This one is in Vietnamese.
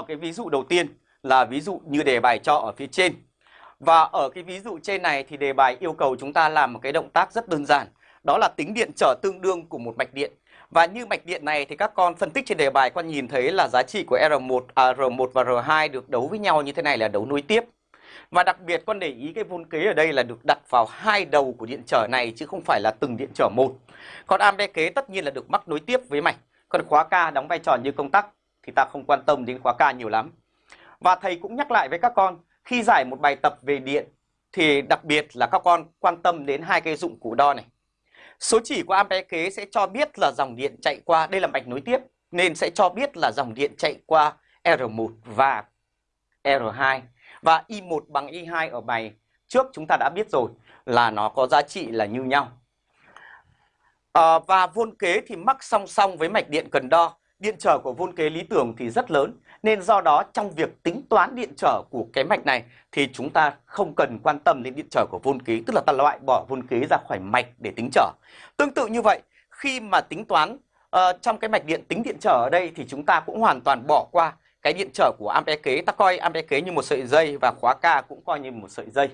Ở cái ví dụ đầu tiên là ví dụ như đề bài cho ở phía trên. Và ở cái ví dụ trên này thì đề bài yêu cầu chúng ta làm một cái động tác rất đơn giản. Đó là tính điện trở tương đương của một mạch điện. Và như mạch điện này thì các con phân tích trên đề bài con nhìn thấy là giá trị của R1, à, R1 và R2 được đấu với nhau như thế này là đấu nối tiếp. Và đặc biệt con để ý cái vôn kế ở đây là được đặt vào hai đầu của điện trở này chứ không phải là từng điện trở một. Còn am kế tất nhiên là được mắc nối tiếp với mạch. Còn khóa K đóng vai trò như công tắc thì ta không quan tâm đến khóa K nhiều lắm. Và thầy cũng nhắc lại với các con khi giải một bài tập về điện thì đặc biệt là các con quan tâm đến hai cái dụng cụ đo này. Số chỉ của ampe kế sẽ cho biết là dòng điện chạy qua, đây là mạch nối tiếp, nên sẽ cho biết là dòng điện chạy qua R1 và R2. Và I1 bằng I2 ở bài trước chúng ta đã biết rồi là nó có giá trị là như nhau. À, và vôn kế thì mắc song song với mạch điện cần đo. Điện trở của vôn kế lý tưởng thì rất lớn nên do đó trong việc tính toán điện trở của cái mạch này thì chúng ta không cần quan tâm đến điện trở của vôn kế, tức là ta loại bỏ vôn kế ra khỏi mạch để tính trở. Tương tự như vậy, khi mà tính toán uh, trong cái mạch điện tính điện trở ở đây thì chúng ta cũng hoàn toàn bỏ qua cái điện trở của ampe kế, ta coi ampe kế như một sợi dây và khóa K cũng coi như một sợi dây.